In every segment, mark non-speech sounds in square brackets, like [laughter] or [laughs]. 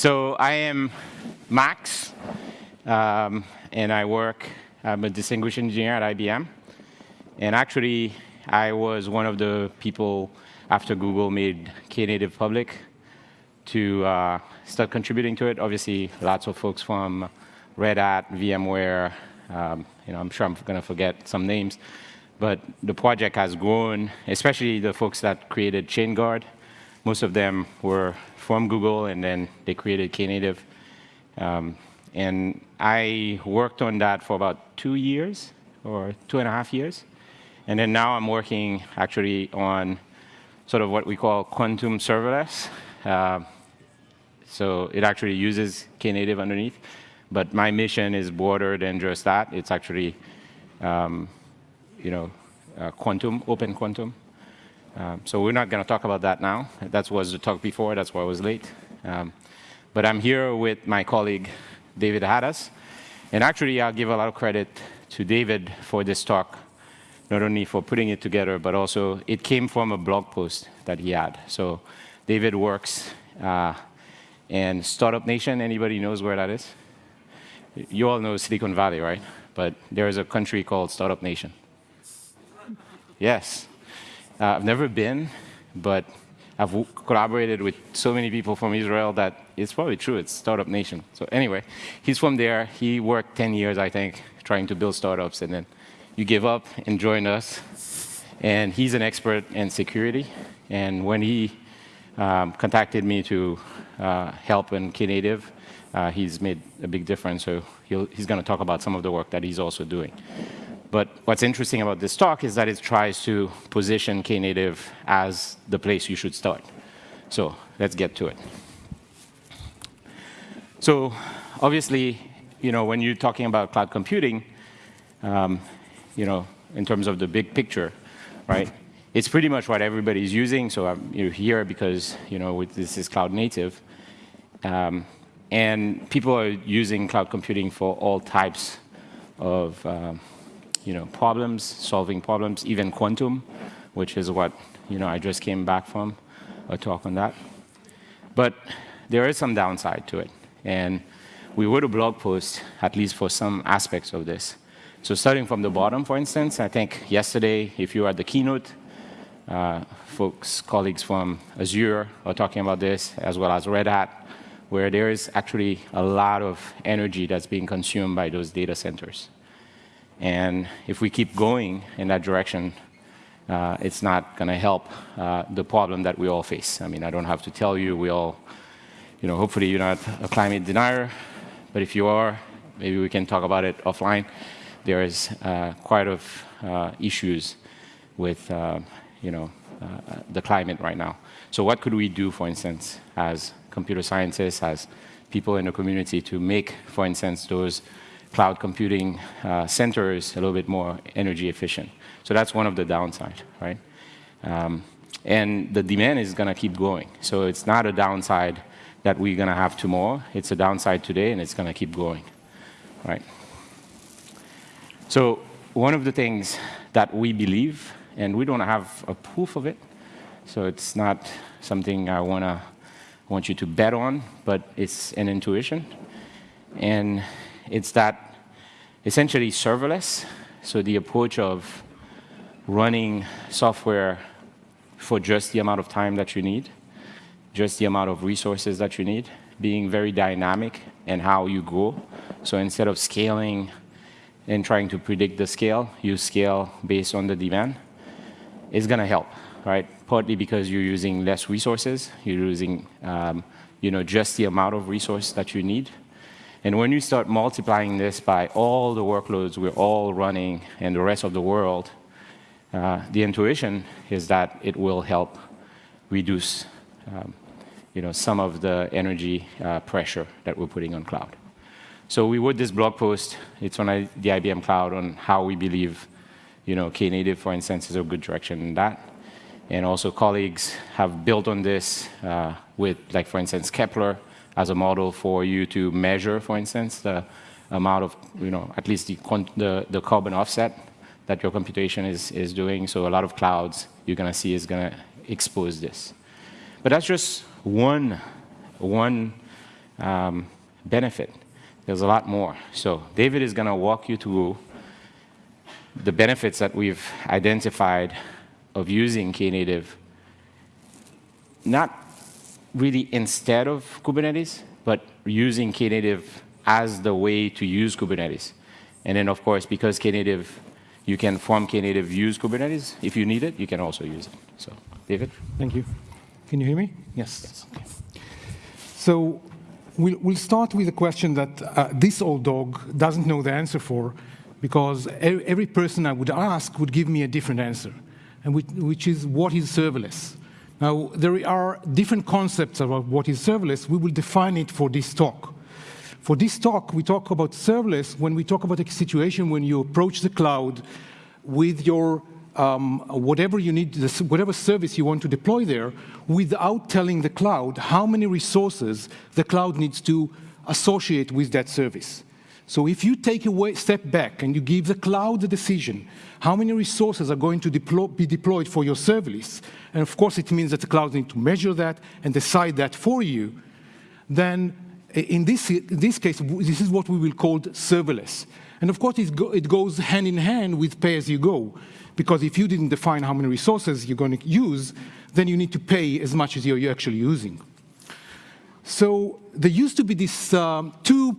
So I am Max, um, and I work, I'm a distinguished engineer at IBM. And actually, I was one of the people after Google made Knative public to uh, start contributing to it. Obviously, lots of folks from Red Hat, VMware, um, you know, I'm sure I'm going to forget some names, but the project has grown, especially the folks that created ChainGuard. Most of them were from Google, and then they created Knative. Um, and I worked on that for about two years, or two and a half years. And then now I'm working actually on sort of what we call quantum serverless. Uh, so it actually uses Knative underneath. But my mission is broader than just that. It's actually, um, you know, uh, quantum, open quantum. Um, so we're not going to talk about that now. That was the talk before. That's why I was late. Um, but I'm here with my colleague, David Hadas. And actually, I'll give a lot of credit to David for this talk, not only for putting it together, but also it came from a blog post that he had. So David works uh, in Startup Nation. Anybody knows where that is? You all know Silicon Valley, right? But there is a country called Startup Nation. Yes. Uh, I've never been, but I've collaborated with so many people from Israel that it's probably true. It's startup nation. So anyway, he's from there. He worked 10 years, I think, trying to build startups, and then you give up and join us. And he's an expert in security. And when he um, contacted me to uh, help in Knative, uh, he's made a big difference. So he's going to talk about some of the work that he's also doing. But what's interesting about this talk is that it tries to position Knative as the place you should start. So let's get to it. So obviously, you know, when you're talking about cloud computing, um, you know, in terms of the big picture, right? It's pretty much what everybody's using. So I'm know, here because you know this is cloud native. Um, and people are using cloud computing for all types of um, you know, problems, solving problems, even quantum, which is what you know, I just came back from a talk on that. But there is some downside to it. And we wrote a blog post, at least for some aspects of this. So starting from the bottom, for instance, I think yesterday, if you were at the keynote, uh, folks, colleagues from Azure are talking about this, as well as Red Hat, where there is actually a lot of energy that's being consumed by those data centers. And if we keep going in that direction, uh, it's not going to help uh, the problem that we all face. I mean, I don't have to tell you, we all, you know, hopefully you're not a climate denier, but if you are, maybe we can talk about it offline. There is uh, quite of uh, issues with, uh, you know, uh, the climate right now. So what could we do, for instance, as computer scientists, as people in the community to make, for instance, those cloud computing uh, centers a little bit more energy efficient. So that's one of the downside, right? Um, and the demand is going to keep growing. So it's not a downside that we're going to have tomorrow. It's a downside today, and it's going to keep growing, right? So one of the things that we believe, and we don't have a proof of it, so it's not something I want to want you to bet on, but it's an intuition. And it's that essentially serverless, so the approach of running software for just the amount of time that you need, just the amount of resources that you need, being very dynamic in how you grow. So instead of scaling and trying to predict the scale, you scale based on the demand, It's going to help right? Partly because you're using less resources, you're using um, you know, just the amount of resource that you need. And when you start multiplying this by all the workloads we're all running and the rest of the world, uh, the intuition is that it will help reduce um, you know, some of the energy uh, pressure that we're putting on cloud. So we wrote this blog post. It's on the IBM Cloud on how we believe you know, Knative, for instance, is a good direction in that. And also colleagues have built on this uh, with, like for instance, Kepler as a model for you to measure, for instance, the amount of, you know, at least the, the, the carbon offset that your computation is, is doing. So a lot of clouds you're going to see is going to expose this. But that's just one, one um, benefit. There's a lot more. So David is going to walk you through the benefits that we've identified of using Knative, not really instead of Kubernetes, but using Knative as the way to use Kubernetes. And then, of course, because Knative, you can form Knative use Kubernetes. If you need it, you can also use it. So, David? Thank you. Can you hear me? Yes. yes. Okay. So we'll, we'll, start with a question that uh, this old dog doesn't know the answer for, because every person I would ask would give me a different answer, and which, which is what is serverless? Now, there are different concepts about what is serverless. We will define it for this talk. For this talk, we talk about serverless when we talk about a situation when you approach the cloud with your um, whatever you need, whatever service you want to deploy there, without telling the cloud how many resources the cloud needs to associate with that service. So if you take a step back and you give the cloud the decision how many resources are going to be deployed for your service, and of course it means that the cloud needs to measure that and decide that for you, then in this, in this case, this is what we will call serverless. And of course, it, go, it goes hand in hand with pay-as-you-go, because if you didn't define how many resources you're going to use, then you need to pay as much as you're actually using. So there used to be these um, two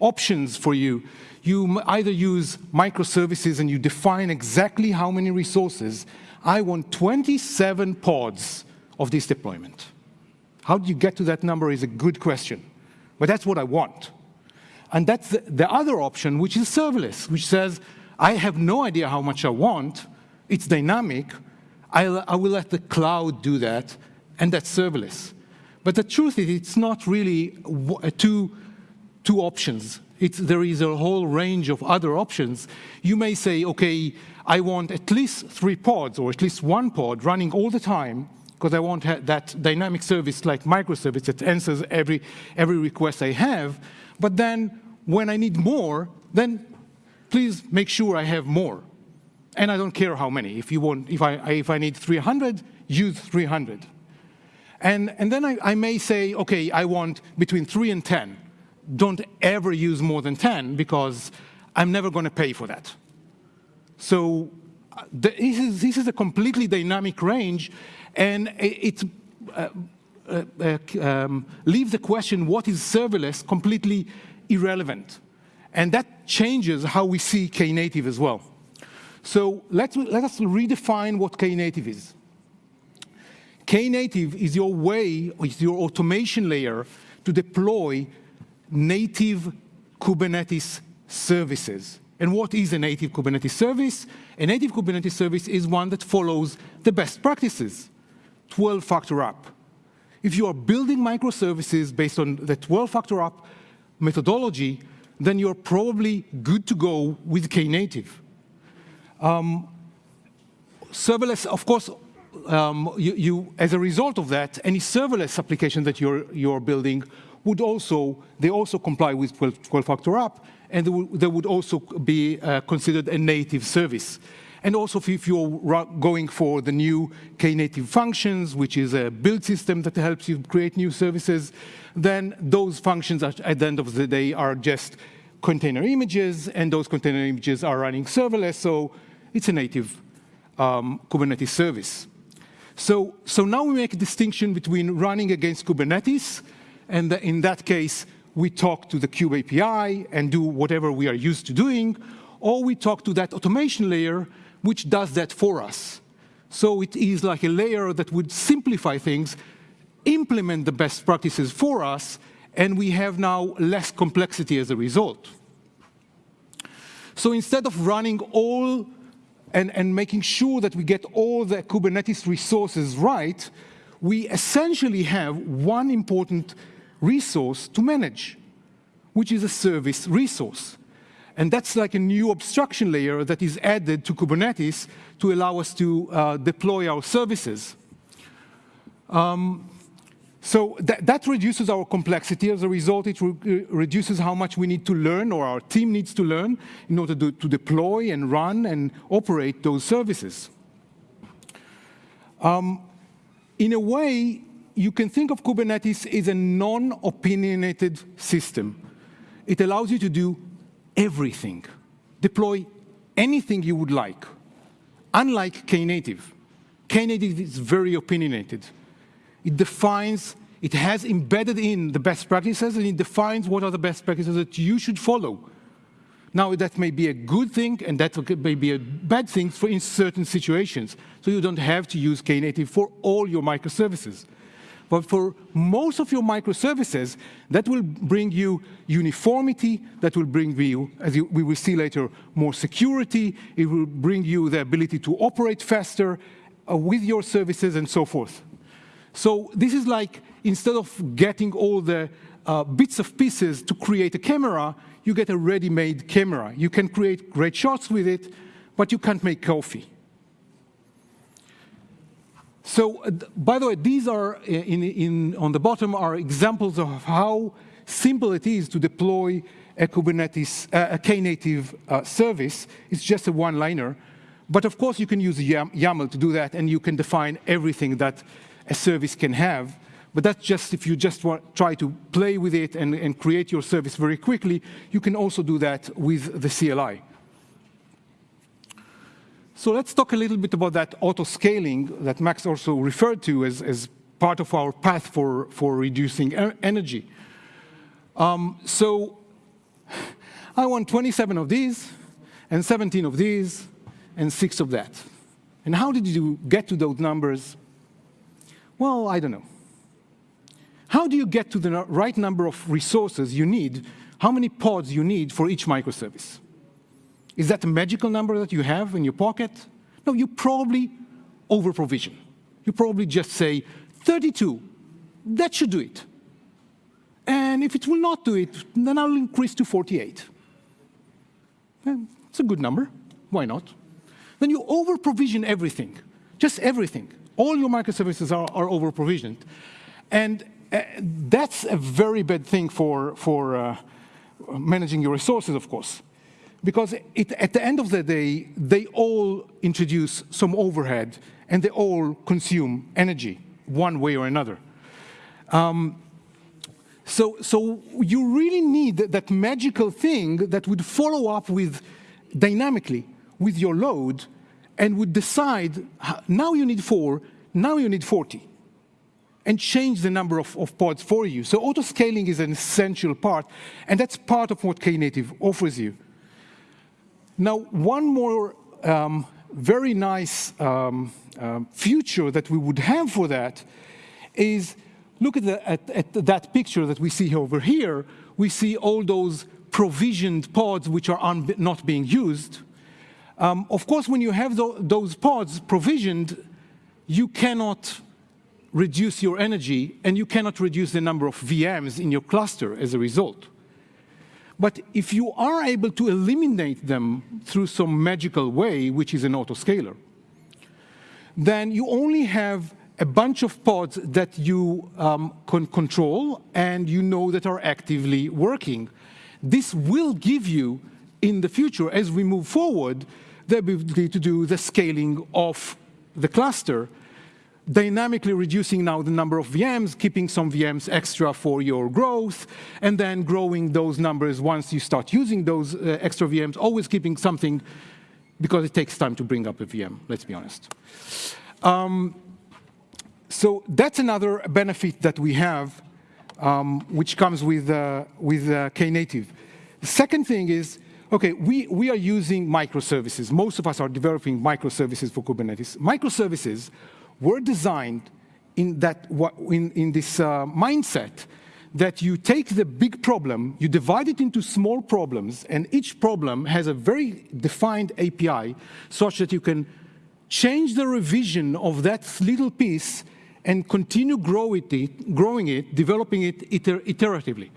options for you. You either use microservices and you define exactly how many resources. I want 27 pods of this deployment. How do you get to that number is a good question, but that's what I want. And that's the, the other option, which is serverless, which says, I have no idea how much I want, it's dynamic, I'll, I will let the cloud do that, and that's serverless. But the truth is, it's not really uh, two two options. It's, there is a whole range of other options. You may say, okay, I want at least three pods or at least one pod running all the time because I want that dynamic service like microservice that answers every, every request I have. But then when I need more, then please make sure I have more. And I don't care how many. If you want, if I, if I need 300, use 300. And, and then I, I may say, okay, I want between three and 10 don't ever use more than 10 because I'm never going to pay for that. So this is, this is a completely dynamic range, and it uh, uh, uh, um, leaves the question, what is serverless, completely irrelevant. And that changes how we see Knative as well. So let's, let us redefine what Knative is. Knative is your way, is your automation layer to deploy native Kubernetes services. And what is a native Kubernetes service? A native Kubernetes service is one that follows the best practices, 12-factor app. If you are building microservices based on the 12-factor app methodology, then you're probably good to go with Knative. Um, serverless, of course, um, you, you, as a result of that, any serverless application that you're, you're building would also, they also comply with 12-factor app, and they would, they would also be uh, considered a native service. And also if you're going for the new Knative functions, which is a build system that helps you create new services, then those functions at the end of the day are just container images, and those container images are running serverless, so it's a native um, Kubernetes service. So, so now we make a distinction between running against Kubernetes and in that case, we talk to the Kube API and do whatever we are used to doing, or we talk to that automation layer, which does that for us. So it is like a layer that would simplify things, implement the best practices for us, and we have now less complexity as a result. So instead of running all and, and making sure that we get all the Kubernetes resources right, we essentially have one important resource to manage, which is a service resource. And that's like a new abstraction layer that is added to Kubernetes to allow us to uh, deploy our services. Um, so that, that, reduces our complexity. As a result, it re reduces how much we need to learn or our team needs to learn in order to, to deploy and run and operate those services. Um, in a way, you can think of Kubernetes as a non-opinionated system. It allows you to do everything, deploy anything you would like, unlike Knative. Knative is very opinionated. It defines, it has embedded in the best practices, and it defines what are the best practices that you should follow. Now, that may be a good thing, and that may be a bad thing for in certain situations. So you don't have to use Knative for all your microservices. But for most of your microservices, that will bring you uniformity, that will bring you, as you, we will see later, more security, it will bring you the ability to operate faster uh, with your services and so forth. So this is like, instead of getting all the uh, bits of pieces to create a camera, you get a ready-made camera. You can create great shots with it, but you can't make coffee. So, uh, by the way, these are, uh, in, in, on the bottom, are examples of how simple it is to deploy a Kubernetes, uh, a Knative uh, service. It's just a one-liner. But of course, you can use YAML to do that, and you can define everything that a service can have. But that's just if you just want, try to play with it and, and create your service very quickly, you can also do that with the CLI. So let's talk a little bit about that auto-scaling that Max also referred to as, as part of our path for, for reducing energy. Um, so I want 27 of these, and 17 of these, and six of that. And how did you get to those numbers? Well, I don't know. How do you get to the right number of resources you need, how many pods you need for each microservice? Is that a magical number that you have in your pocket? No, you probably over-provision. You probably just say, 32, that should do it. And if it will not do it, then I'll increase to 48. And it's a good number. Why not? Then you over-provision everything, just everything. All your microservices are, are over-provisioned. And uh, that's a very bad thing for, for uh, managing your resources, of course because it, at the end of the day, they all introduce some overhead and they all consume energy one way or another. Um, so, so you really need that magical thing that would follow up with dynamically with your load and would decide, now you need four, now you need 40, and change the number of, of pods for you. So auto-scaling is an essential part, and that's part of what Knative offers you. Now, one more um, very nice um, uh, future that we would have for that is look at, the, at, at, that picture that we see over here. We see all those provisioned pods which are not being used. Um, of course, when you have th those pods provisioned, you cannot reduce your energy and you cannot reduce the number of VMs in your cluster as a result. But if you are able to eliminate them through some magical way, which is an autoscaler, then you only have a bunch of pods that you um, can control and you know that are actively working. This will give you, in the future, as we move forward, the ability to do the scaling of the cluster dynamically reducing now the number of VMs, keeping some VMs extra for your growth, and then growing those numbers once you start using those uh, extra VMs, always keeping something because it takes time to bring up a VM, let's be honest. Um, so that's another benefit that we have, um, which comes with, uh, with uh, Knative. The second thing is, okay, we, we are using microservices. Most of us are developing microservices for Kubernetes. Microservices were designed in, that, in, in this uh, mindset that you take the big problem, you divide it into small problems, and each problem has a very defined API such that you can change the revision of that little piece and continue grow it, growing it, developing it iter iteratively.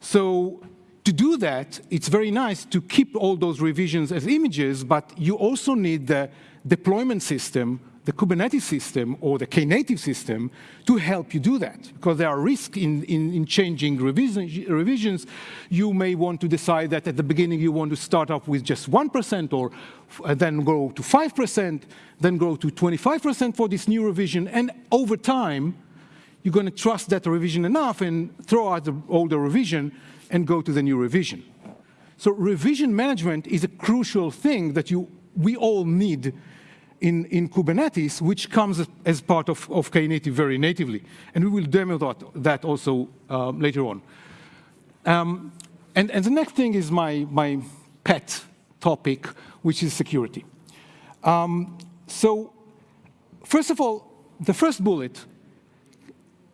So to do that, it's very nice to keep all those revisions as images, but you also need the deployment system the Kubernetes system or the Knative system to help you do that. Because there are risks in, in, in changing revision, revisions. You may want to decide that at the beginning you want to start off with just 1% or uh, then grow to 5%, then grow to 25% for this new revision. And over time, you're going to trust that revision enough and throw out the older revision and go to the new revision. So revision management is a crucial thing that you, we all need in, in Kubernetes, which comes as part of, of Knative very natively. And we will demo that, that also uh, later on. Um, and, and the next thing is my, my pet topic, which is security. Um, so first of all, the first bullet,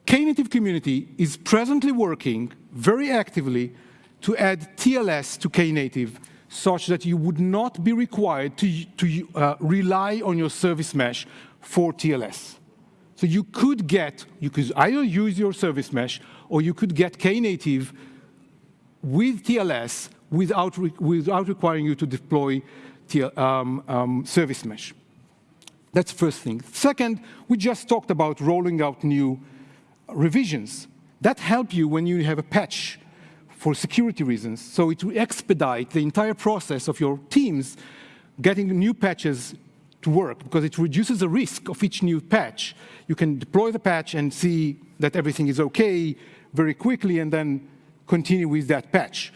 Knative community is presently working very actively to add TLS to Knative such that you would not be required to, to uh, rely on your service mesh for TLS. So you could get, you could either use your service mesh or you could get Knative with TLS without, re without requiring you to deploy TL, um, um, service mesh. That's first thing. Second, we just talked about rolling out new revisions. That help you when you have a patch for security reasons. So it will expedite the entire process of your teams getting new patches to work because it reduces the risk of each new patch. You can deploy the patch and see that everything is okay very quickly and then continue with that patch.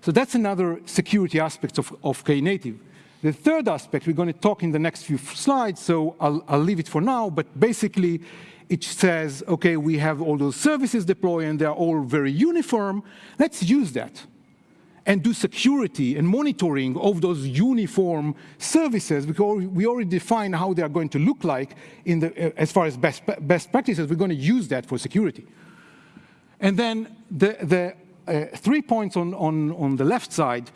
So that's another security aspect of, of Knative. The third aspect, we're going to talk in the next few slides, so I'll, I'll leave it for now, but basically it says, okay, we have all those services deployed and they're all very uniform. Let's use that and do security and monitoring of those uniform services because we already define how they are going to look like in the, uh, as far as best, best practices. We're going to use that for security. And then the, the uh, three points on, on, on the left side,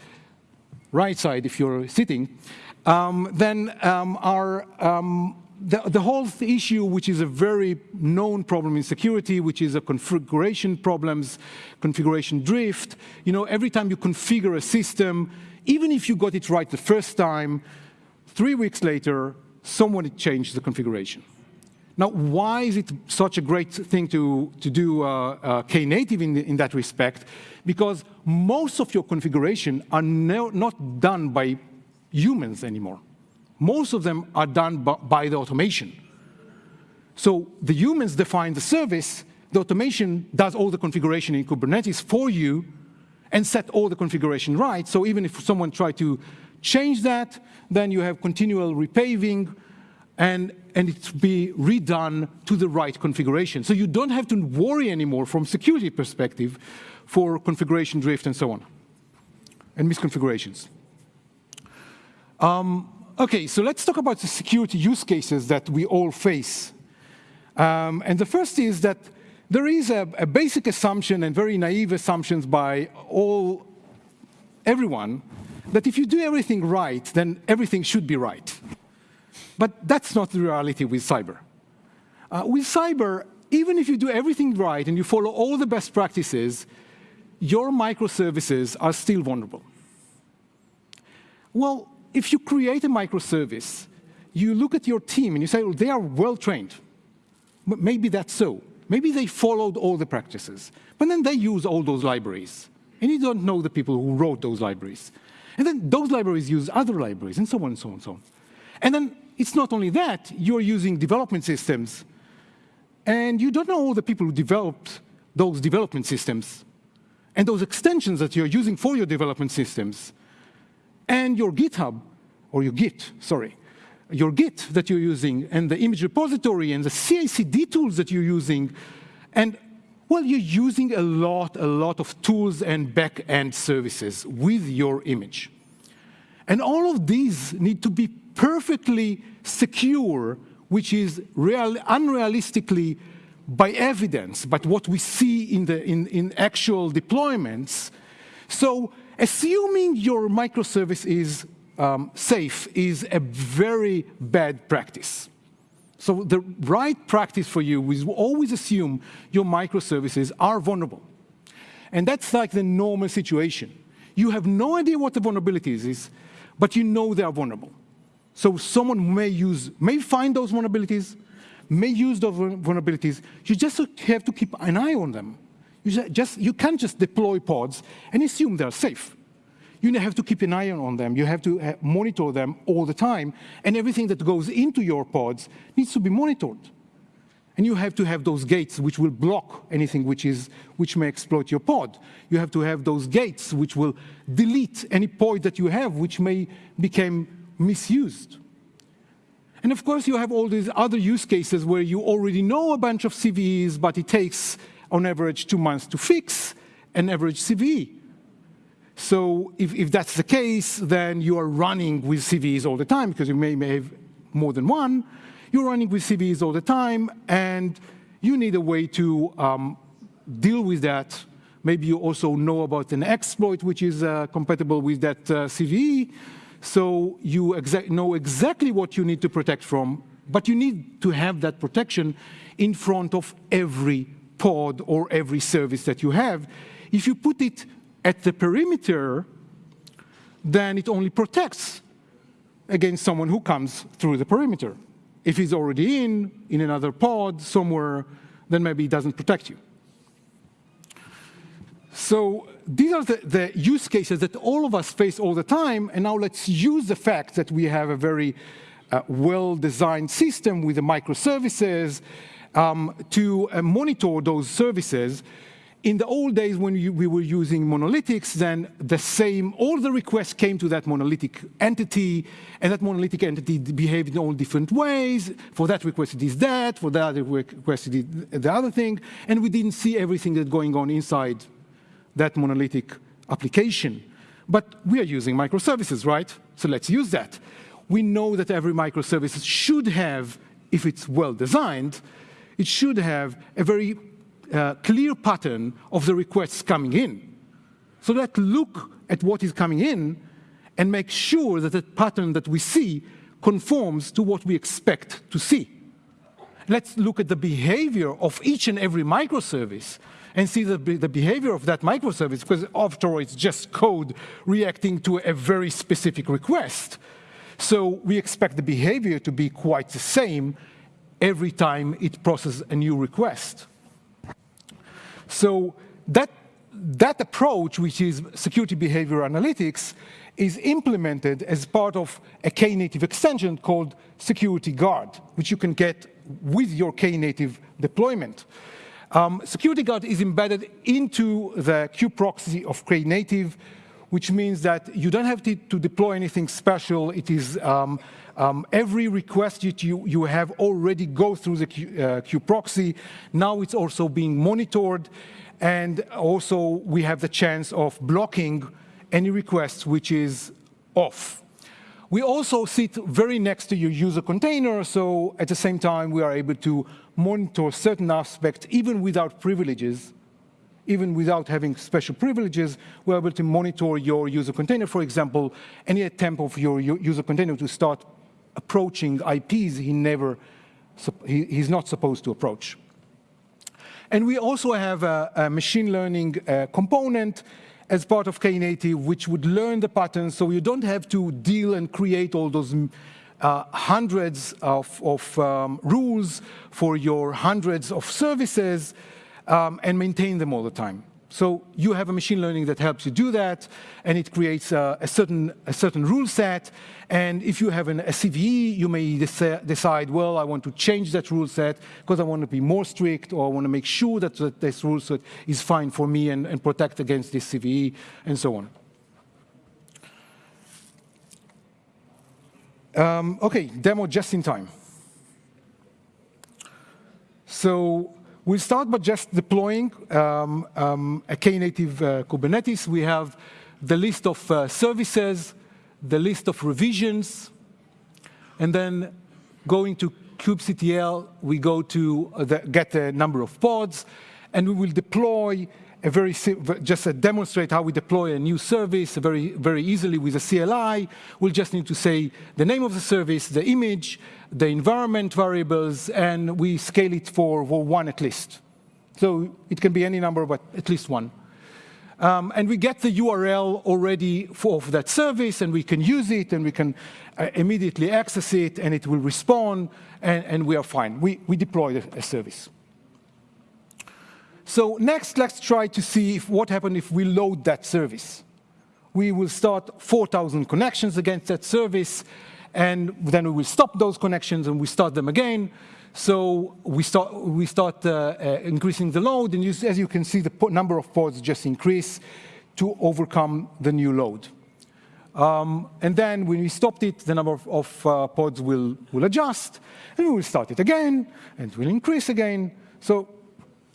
right side if you're sitting, um, then um, are um, the, the, whole issue, which is a very known problem in security, which is a configuration problems, configuration drift. You know, every time you configure a system, even if you got it right the first time, three weeks later, someone changed the configuration. Now, why is it such a great thing to, to do uh, uh, Knative in, in that respect? Because most of your configuration are no, not done by humans anymore most of them are done by the automation. So the humans define the service, the automation does all the configuration in Kubernetes for you and set all the configuration right. So even if someone tried to change that, then you have continual repaving and, and it be redone to the right configuration. So you don't have to worry anymore from security perspective for configuration drift and so on, and misconfigurations. Um, Okay, so let's talk about the security use cases that we all face. Um, and the first is that there is a, a, basic assumption and very naive assumptions by all, everyone, that if you do everything right, then everything should be right. But that's not the reality with cyber. Uh, with cyber, even if you do everything right and you follow all the best practices, your microservices are still vulnerable. Well, if you create a microservice, you look at your team and you say, well, they are well trained. Maybe that's so. Maybe they followed all the practices. But then they use all those libraries. And you don't know the people who wrote those libraries. And then those libraries use other libraries, and so on and so on and so on. And then it's not only that, you're using development systems, and you don't know all the people who developed those development systems and those extensions that you're using for your development systems and your GitHub, or your Git, sorry, your Git that you're using, and the image repository, and the CI/CD tools that you're using, and well, you're using a lot, a lot of tools and back-end services with your image. And all of these need to be perfectly secure, which is real, unrealistically by evidence, but what we see in, the, in, in actual deployments. So Assuming your microservice is um, safe is a very bad practice. So the right practice for you is always assume your microservices are vulnerable. And that's like the normal situation. You have no idea what the vulnerabilities is, but you know they are vulnerable. So someone may use, may find those vulnerabilities, may use those vulnerabilities. You just have to keep an eye on them. You, just, you can't just deploy pods and assume they're safe. You have to keep an eye on them. You have to uh, monitor them all the time. And everything that goes into your pods needs to be monitored. And you have to have those gates which will block anything which, is, which may exploit your pod. You have to have those gates which will delete any pod that you have which may become misused. And of course, you have all these other use cases where you already know a bunch of CVEs, but it takes, on average, two months to fix an average CVE. So if, if that's the case, then you are running with CVEs all the time, because you may, may have more than one. You're running with CVEs all the time, and you need a way to um, deal with that. Maybe you also know about an exploit which is uh, compatible with that uh, CVE. So you exa know exactly what you need to protect from, but you need to have that protection in front of every pod or every service that you have. If you put it at the perimeter, then it only protects against someone who comes through the perimeter. If he's already in, in another pod somewhere, then maybe it doesn't protect you. So these are the, the, use cases that all of us face all the time, and now let's use the fact that we have a very uh, well-designed system with the microservices um, to uh, monitor those services. In the old days when you, we were using monolithics, then the same, all the requests came to that monolithic entity, and that monolithic entity behaved in all different ways. For that request it is that, for that request it is the other thing, and we didn't see everything that's going on inside that monolithic application. But we are using microservices, right? So let's use that. We know that every microservice should have, if it's well designed, it should have a very uh, clear pattern of the requests coming in. So let's look at what is coming in and make sure that the pattern that we see conforms to what we expect to see. Let's look at the behavior of each and every microservice and see the, the behavior of that microservice, because after all, it's just code reacting to a very specific request. So we expect the behavior to be quite the same every time it processes a new request. So that, that approach, which is security behavior analytics, is implemented as part of a Knative extension called Security Guard, which you can get with your Knative deployment. Um, Security Guard is embedded into the queue-proxy of Knative, which means that you don't have to, to deploy anything special. It is um, um, every request that you, you have already go through the Q, uh, queue-proxy. Now it's also being monitored. And also we have the chance of blocking any requests which is off. We also sit very next to your user container, so at the same time we are able to monitor certain aspects even without privileges, even without having special privileges, we're able to monitor your user container. For example, any attempt of your user container to start approaching IPs he never, he, he's not supposed to approach. And we also have a, a machine learning uh, component as part of Knative, which would learn the patterns, so you don't have to deal and create all those uh, hundreds of, of um, rules for your hundreds of services um, and maintain them all the time. So you have a machine learning that helps you do that, and it creates a, a certain, a certain rule set. And if you have an, a CVE, you may decide, well, I want to change that rule set because I want to be more strict, or I want to make sure that, that this rule set is fine for me and, and protect against this CVE, and so on. Um, okay, demo just in time. So we'll start by just deploying um, um, a Knative uh, Kubernetes. We have the list of uh, services, the list of revisions, and then going to kubectl, we go to the, get a number of pods, and we will deploy a very just demonstrate how we deploy a new service very very easily with a CLI. We'll just need to say the name of the service, the image, the environment variables, and we scale it for, for one at least. So it can be any number, but at least one. Um, and we get the URL already for that service, and we can use it, and we can uh, immediately access it, and it will respond, and, and we are fine. We, we deploy a service. So next, let's try to see if, what happens if we load that service. We will start 4,000 connections against that service, and then we will stop those connections and we start them again. So we start, we start uh, uh, increasing the load, and you, as you can see, the number of pods just increase to overcome the new load. Um, and then when we stopped it, the number of, of uh, pods will, will adjust, and we will start it again, and it will increase again. So,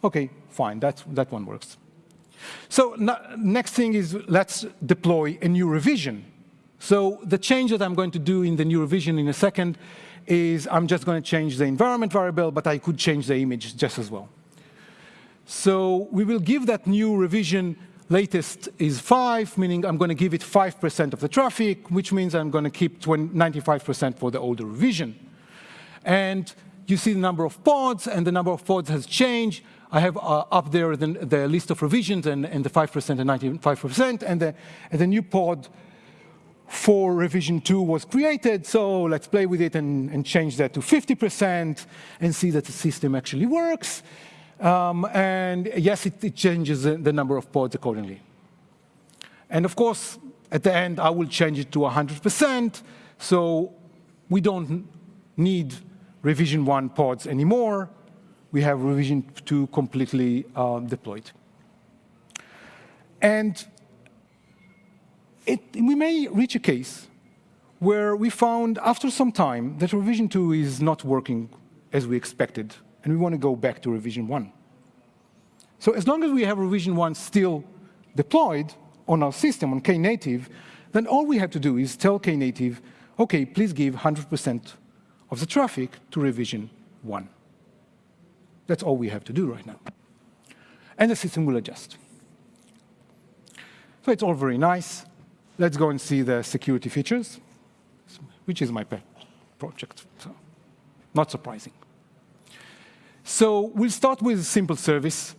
okay, fine, that's, that one works. So next thing is let's deploy a new revision. So the change that I'm going to do in the new revision in a second is I'm just going to change the environment variable, but I could change the image just as well. So we will give that new revision latest is 5, meaning I'm going to give it 5% of the traffic, which means I'm going to keep 95% for the older revision. And you see the number of pods, and the number of pods has changed. I have uh, up there the, the, list of revisions and, and the 5% and 95%, and the, and the new pod for revision 2 was created, so let's play with it and, and change that to 50% and see that the system actually works. Um, and yes, it, it changes the, the, number of pods accordingly. And of course, at the end, I will change it to 100%, so we don't need revision 1 pods anymore. We have revision 2 completely uh, deployed. And it, we may reach a case where we found after some time that revision 2 is not working as we expected, and we want to go back to revision 1. So as long as we have revision 1 still deployed on our system, on Knative, then all we have to do is tell Knative, OK, please give 100% of the traffic to revision 1. That's all we have to do right now. And the system will adjust. So it's all very nice. Let's go and see the security features, which is my pet project, so not surprising. So we'll start with a simple service,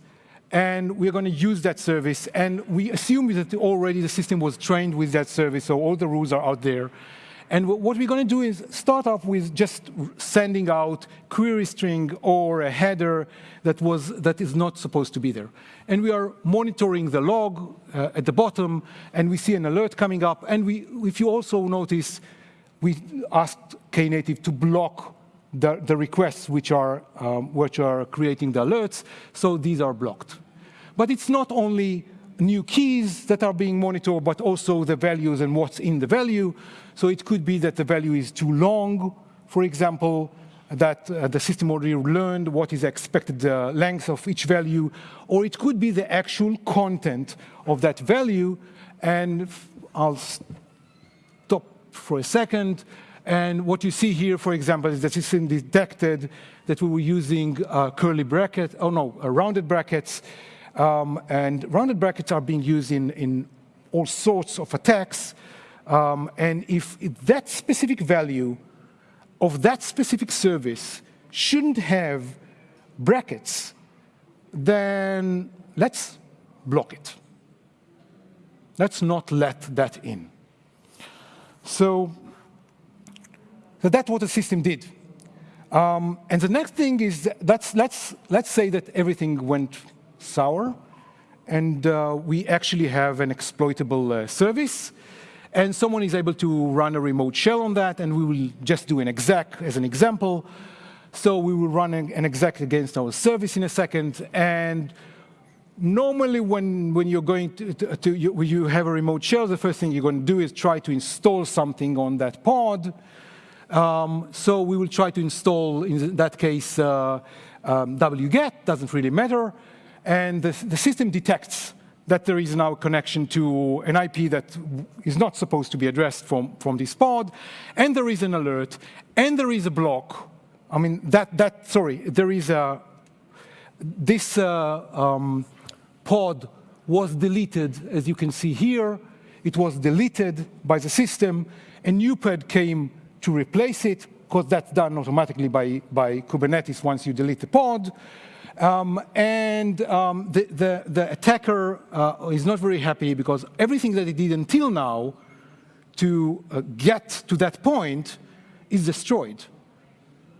and we're going to use that service. And we assume that already the system was trained with that service, so all the rules are out there. And what we're going to do is start off with just sending out query string or a header that, was, that is not supposed to be there. And we are monitoring the log uh, at the bottom, and we see an alert coming up. And we, if you also notice, we asked Knative to block the, the requests which are, um, which are creating the alerts, so these are blocked. But it's not only new keys that are being monitored, but also the values and what's in the value. So it could be that the value is too long, for example, that uh, the system already learned what is expected uh, length of each value, or it could be the actual content of that value. And I'll stop for a second. And what you see here, for example, is that the system detected that we were using uh, curly brackets, oh no, uh, rounded brackets, um, and rounded brackets are being used in, in all sorts of attacks. Um, and if, if that specific value of that specific service shouldn't have brackets, then let's block it. Let's not let that in. So, so that's what the system did. Um, and the next thing is, let's, let's, let's say that everything went sour, and uh, we actually have an exploitable uh, service, and someone is able to run a remote shell on that, and we will just do an exec as an example. So we will run an exec against our service in a second, and normally when, when you're going to, to, to you, you, have a remote shell, the first thing you're going to do is try to install something on that pod. Um, so we will try to install, in that case, uh, um, wget, doesn't really matter and the, the system detects that there is now a connection to an IP that is not supposed to be addressed from, from this pod, and there is an alert, and there is a block. I mean, that, that sorry, there is a, this uh, um, pod was deleted, as you can see here. It was deleted by the system. A new pod came to replace it, because that's done automatically by, by Kubernetes once you delete the pod. Um, and um, the, the, the, attacker uh, is not very happy because everything that he did until now to uh, get to that point is destroyed.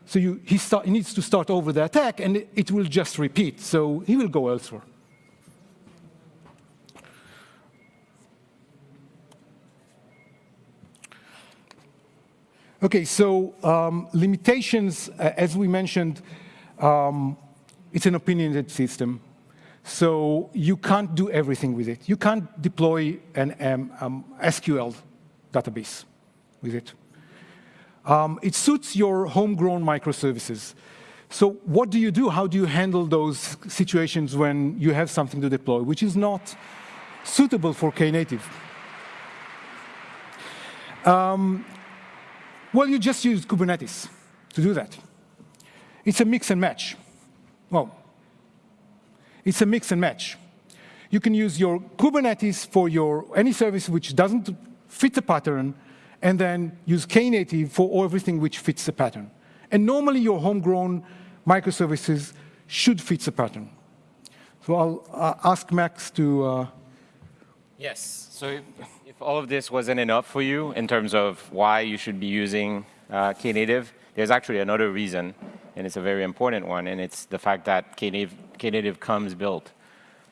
So you, he, start, he, needs to start over the attack, and it, it will just repeat. So he will go elsewhere. Okay, so um, limitations, uh, as we mentioned, um, it's an opinionated system. So you can't do everything with it. You can't deploy an um, um SQL database with it. Um, it suits your homegrown microservices. So what do you do? How do you handle those situations when you have something to deploy, which is not suitable for Knative? Um, well, you just use Kubernetes to do that. It's a mix and match. Well, it's a mix and match. You can use your Kubernetes for your any service which doesn't fit the pattern, and then use Knative for everything which fits the pattern. And normally your homegrown microservices should fit the pattern. So I'll uh, ask Max to. Uh, yes. So if, if, all of this wasn't enough for you in terms of why you should be using uh, Knative, there's actually another reason, and it's a very important one, and it's the fact that Knative, Knative comes built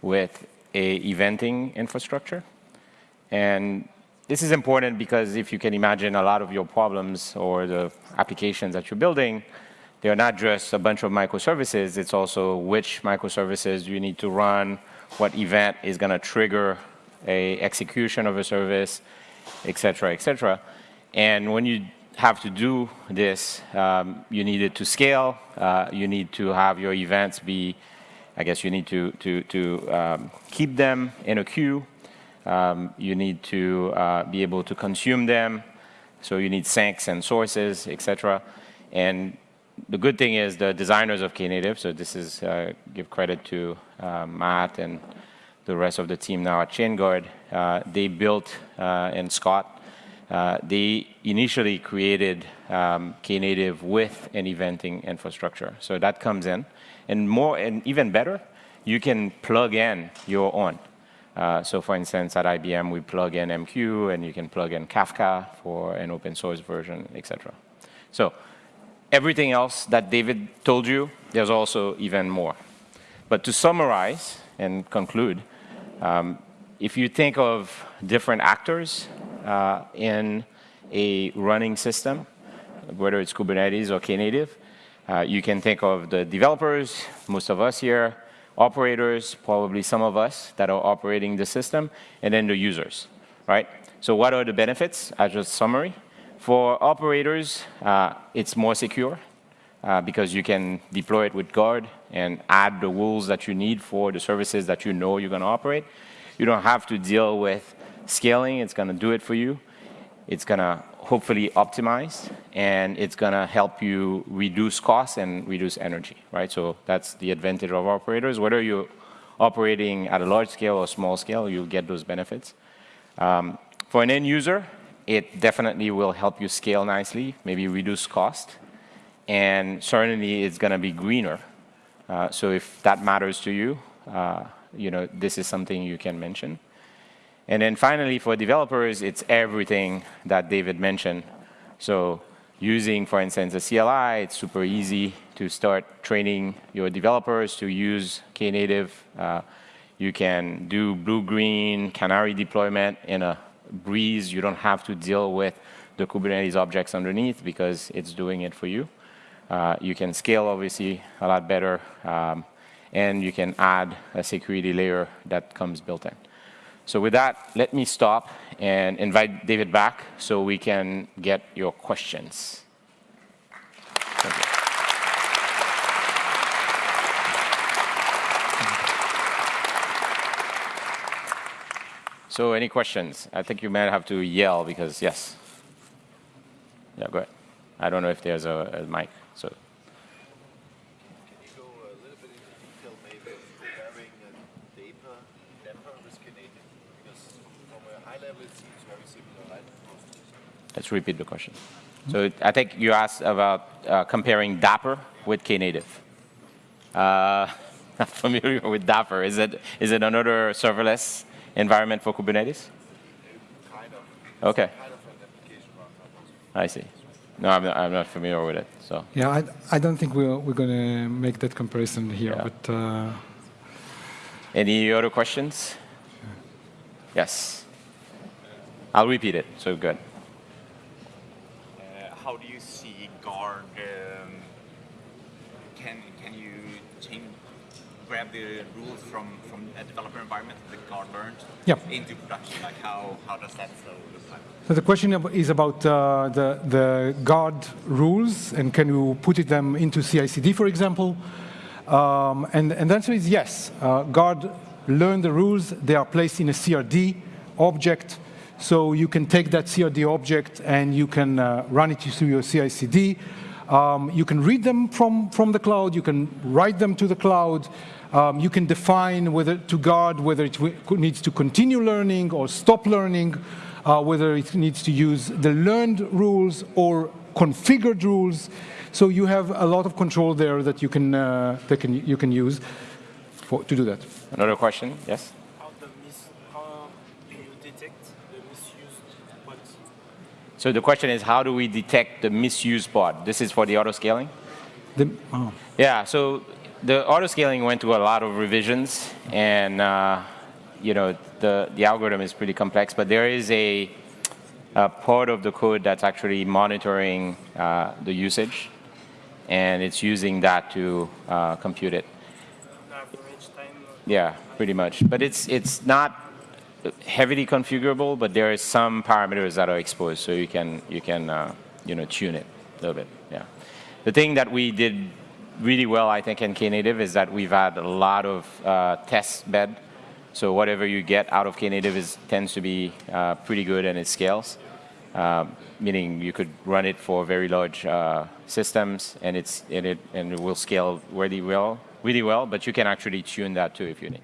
with a eventing infrastructure. And this is important because if you can imagine a lot of your problems or the applications that you're building, they're not just a bunch of microservices, it's also which microservices you need to run, what event is going to trigger a execution of a service, et cetera, et cetera. And when you have to do this, um, you need it to scale, uh, you need to have your events be, I guess you need to, to, to um, keep them in a queue, um, you need to uh, be able to consume them, so you need sinks and sources, et cetera. And the good thing is the designers of Knative, so this is, uh, give credit to uh, Matt and the rest of the team now at Chainguard, uh, they built, uh, and Scott, uh, they initially created um, Knative with an eventing infrastructure. So that comes in. And more, and even better, you can plug in your own. Uh, so for instance, at IBM, we plug in MQ, and you can plug in Kafka for an open source version, etc. So everything else that David told you, there's also even more. But to summarize and conclude, um, if you think of different actors uh, in a running system, whether it's Kubernetes or Knative, uh, you can think of the developers, most of us here, operators, probably some of us that are operating the system, and then the users, right? So what are the benefits as a summary? For operators, uh, it's more secure uh, because you can deploy it with Guard and add the rules that you need for the services that you know you're going to operate. You don't have to deal with scaling. It's going to do it for you. It's going to hopefully optimize, and it's going to help you reduce costs and reduce energy, right? So that's the advantage of operators. Whether you're operating at a large scale or small scale, you'll get those benefits. Um, for an end user, it definitely will help you scale nicely, maybe reduce cost, and certainly it's going to be greener. Uh, so if that matters to you, uh, you know, this is something you can mention. And then finally, for developers, it's everything that David mentioned. So using, for instance, a CLI, it's super easy to start training your developers to use Knative. Uh, you can do blue-green canary deployment in a breeze. You don't have to deal with the Kubernetes objects underneath because it's doing it for you. Uh, you can scale, obviously, a lot better. Um, and you can add a security layer that comes built in. So with that, let me stop and invite David back so we can get your questions. So any questions? I think you might have to yell because, yes. Yeah, go ahead. I don't know if there's a, a mic. So. Can you go a little bit into detail maybe comparing Dapr, Dapr with Knative? Because from a high level it seems very similar, right? Let's repeat the question. So I think you asked about uh, comparing Dapr with Knative. Uh, [laughs] not familiar with Dapr. Is it is it another serverless environment for Kubernetes? Kind of. Okay. Kind of an application runtime. I see. No, I'm not, I'm not familiar with it. So yeah, I, I don't think we're we're going to make that comparison here. Yeah. But uh, any other questions? Yes. I'll repeat it. So good. Uh, how do you see guard? Um, can can you change, grab the rules from from a developer environment that guard learned Yeah. into production? Like how how does that flow look like? So the question is about uh, the, the guard rules, and can you put it them into CI/CD, for example? Um, and, and the answer is yes. Uh, guard learn the rules. They are placed in a CRD object, so you can take that CRD object and you can uh, run it through your CI/CD. Um, you can read them from, from the cloud. You can write them to the cloud. Um, you can define whether to guard whether it needs to continue learning or stop learning uh, whether it needs to use the learned rules or configured rules. So you have a lot of control there that you can, uh, that can, you can use for, to do that. Another question? Yes? How, the mis- how do you detect the misused pods? So the question is, how do we detect the misuse pod? This is for the auto scaling? The, oh. Yeah, so the auto scaling went through a lot of revisions, and uh, you know the the algorithm is pretty complex. But there is a, a part of the code that's actually monitoring uh, the usage, and it's using that to uh, compute it. Yeah, pretty much. But it's it's not heavily configurable, but there is some parameters that are exposed, so you can you can uh, you know tune it a little bit. Yeah. The thing that we did really well, I think, in Knative is that we've had a lot of uh, test bed. So whatever you get out of Knative is tends to be uh, pretty good and it scales. Uh, meaning you could run it for very large uh, systems and it's and it and it will scale really well, really well. But you can actually tune that too if you need.